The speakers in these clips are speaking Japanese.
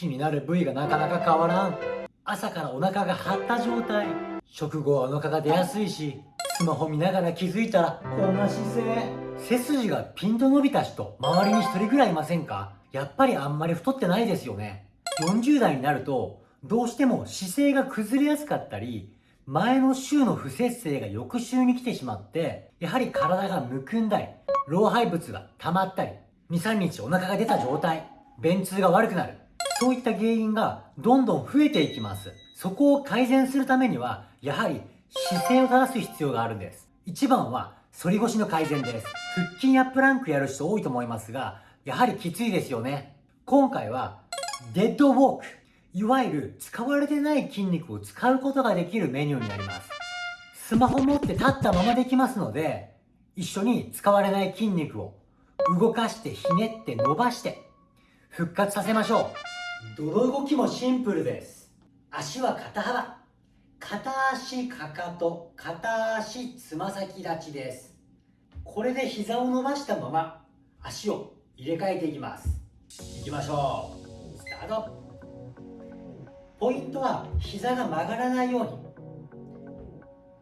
気になる部位がなかなか変わらん。朝からお腹が張った状態。食後はお腹が出やすいしスマホ見ながら気づいたらこんな姿勢。背筋がピンと伸びた人周りに1人ぐらいいませんか？やっぱりあんまり太ってないですよね。40代になるとどうしても姿勢が崩れやすかったり前の週の不節制が翌週に来てしまってやはり体がむくんだり老廃物が溜まったり23日お腹が出た状態便通が悪くなる。そういった原因がどんどん増えていきます。そこを改善するためにはやはり姿勢を正す必要があるんです。一番は反り腰の改善です。腹筋やプランクやる人多いと思いますがやはりきついですよね。今回はデッドウォークいわゆる使われてない筋肉を使うことができるメニューになります。スマホ持って立ったままできますので一緒に使われない筋肉を動かしてひねって伸ばして復活させましょう。どの動きもシンプルです。足は肩幅。片足かかと片足つま先立ちです。これで膝を伸ばしたまま足を入れ替えていきます。いきましょう。スタート。ポイントは膝が曲がらないよ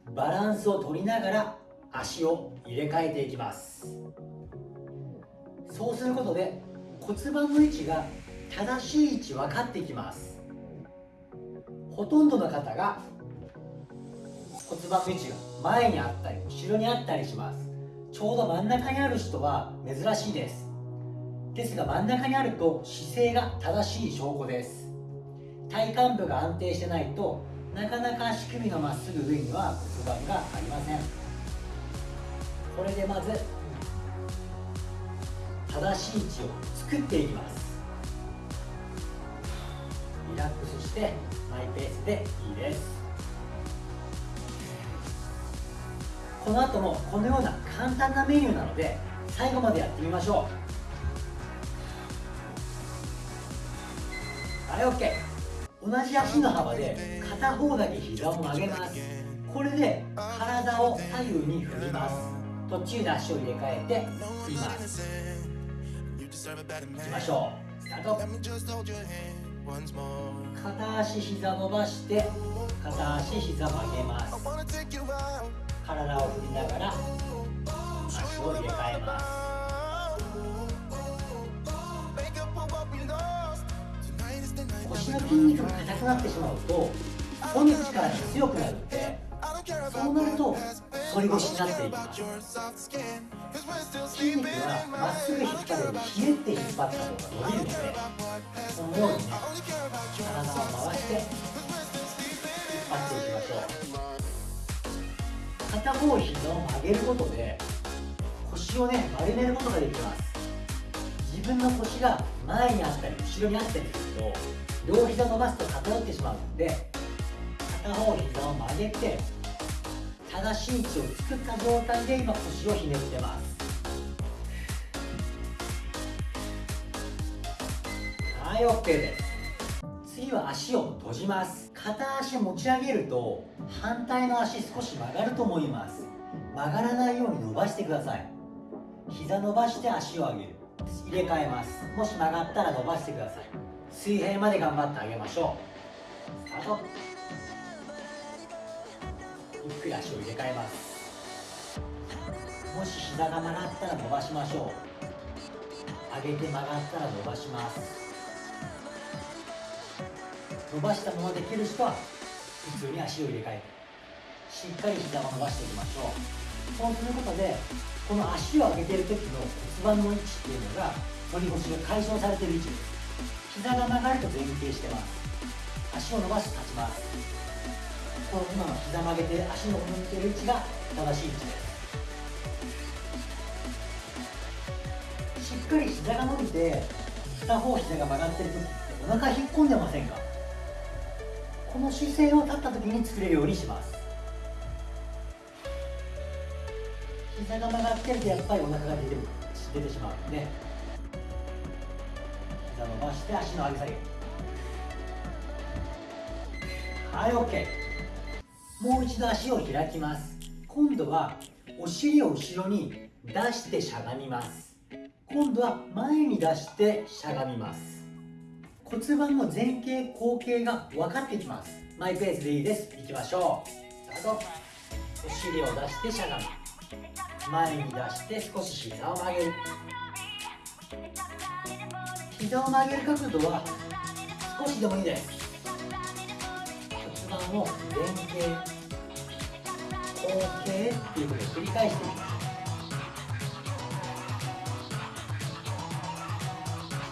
うに。バランスを取りながら足を入れ替えていきます。そうすることで骨盤の位置が正しい位置分かってきます。ほとんどの方が骨盤の位置が前にあったり後ろにあったりします。ちょうど真ん中にある人は珍しいです。ですが真ん中にあると姿勢が正しい証拠です。体幹部が安定してないとなかなか足首のまっすぐ上には骨盤がありません。これでまず正しい位置を作っていきます。ラックスしてマイペースでいいです。この後もこのような簡単なメニューなので最後までやってみましょう。はい OK 同じ足の幅で片方だけ膝を曲げます。これで体を左右に振ります。途中で足を入れ替えて振ります。いきましょう。スタート。片足膝伸ばして片足膝曲げます。体を振りながら足を入れ替えます。腰の筋肉が硬くなってしまうと骨の力が強くなるのでそうなると反り腰になっていきます。筋肉はまっすぐ引っ張るよりひねって引っ張った方が伸びるのでこのようにね体を回して引っ張っていきましょう。片方膝を曲げることで腰をね丸めることができます自分の腰が前にあったり後ろにあったりすると両膝伸ばすと偏ってしまうので片方膝を曲げて正しい位置を作った状態で今腰をひねってます。はい OK です。次は足を閉じます。片足持ち上げると反対の足少し曲がると思います。曲がらないように伸ばしてください。膝伸ばして足を上げる。入れ替えます。もし曲がったら伸ばしてください。水平まで頑張ってあげましょう。スタート。くり足を入れ替えます。もし膝が曲がったら伸ばしましょう。上げて曲がったら伸ばします。伸ばしたままできる人は普通に足を入れ替えてしっかり膝を伸ばしていきましょう。そうすることでこの足を上げている時の骨盤の位置っていうのが反り腰が解消されている位置です。膝が曲がると前傾してます。足を伸ばして立ちます。この今の膝曲げて足の向いてる位置が正しい位置です。しっかり膝が伸びて片方膝が曲がってる時ってお腹引っ込んでませんか？この姿勢を立った時に作れるようにします。膝が曲がってるとやっぱりお腹が出て出てしまうので膝伸ばして足の上げ下げ。はい OK もう一度足を開きます。今度はお尻を後ろに出してしゃがみます。今度は前に出してしゃがみます。骨盤の前傾後傾が分かってきます。マイペースでいいです。いきましょう。スタートお尻を出してしゃがむ前に出して少し膝を曲げる。膝を曲げる角度は少しでもいいです。骨盤を前傾後傾っていうことを繰り返していきます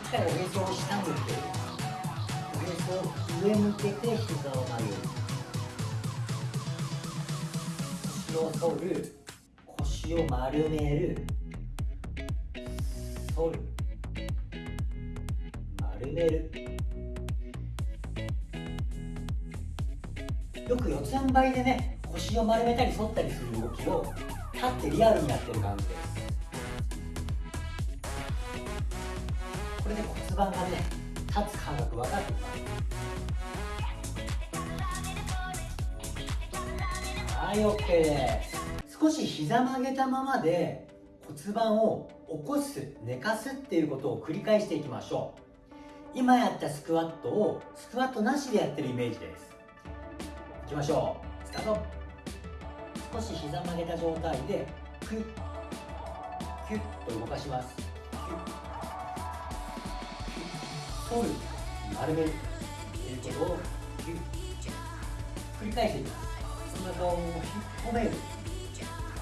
しっかりおへそを下向けるおへそを上向けて膝を曲げる腰を反る腰を丸める反る丸めるよく四つん這いでね腰を丸めたり反ったりする動きを立ってリアルにやってる感じです。これで骨盤がね立つ感覚分かってきます。はい OK です少し膝曲げたままで骨盤を起こす寝かすっていうことを繰り返していきましょう。今やったスクワットをスクワットなしでやってるイメージです。いきましょう。スタート。少し膝曲げた状態でクッキュッと動かします。キュッ取る。丸める。ということを繰り返していきます。お腹を引っ込める。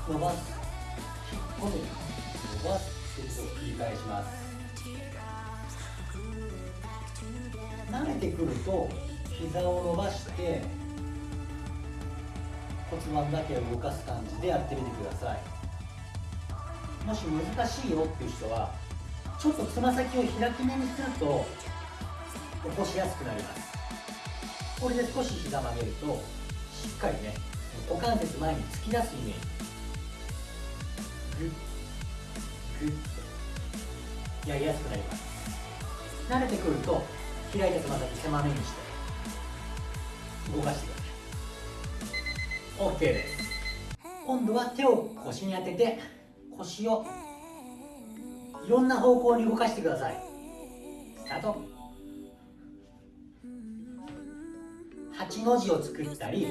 伸ばす。引っ込める。伸ばす。ということを繰り返します。慣れてくると膝を伸ばして骨盤だけを動かす感じでやってみてください。もし難しいよっていう人はちょっとつま先を開き目にすると起こしやすくなります。これで少し膝曲げるとしっかりね股関節前に突き出すイメージ。グッグッとやりやすくなります。慣れてくると開いたつま先狭めにして動かしてください。OK です。今度は手を腰に当てて腰をいろんな方向に動かしてください。スタート。8の字を作ったり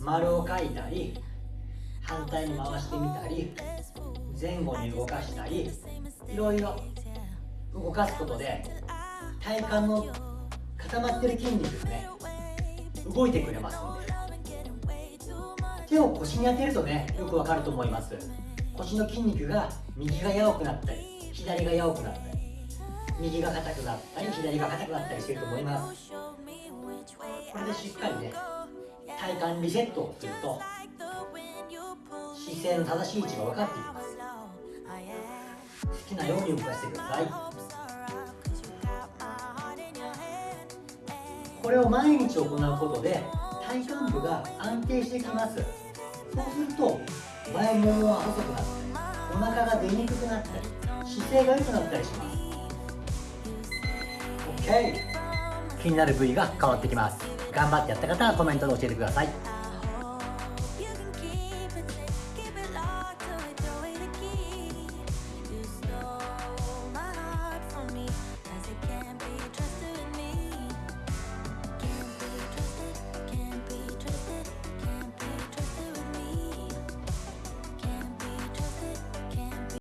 丸を描いたり反対に回してみたり前後に動かしたりいろいろ動かすことで体幹の固まってる筋肉ですね動いてくれますんで。手を腰に当てるとねよくわかると思います。腰の筋肉が右が柔くなったり左が柔くなったり右が硬くなったり左が硬くなったりしてると思います。これでしっかりね体幹リセットをすると姿勢の正しい位置が分かっていきます。好きなように動かしてください。これを毎日行うことで体幹部が安定してきます。そうすると前ももは細くなってお腹が出にくくなったり姿勢が良くなったりします。OK 気になる部位が変わってきます。頑張ってやった方はコメントで教えてください。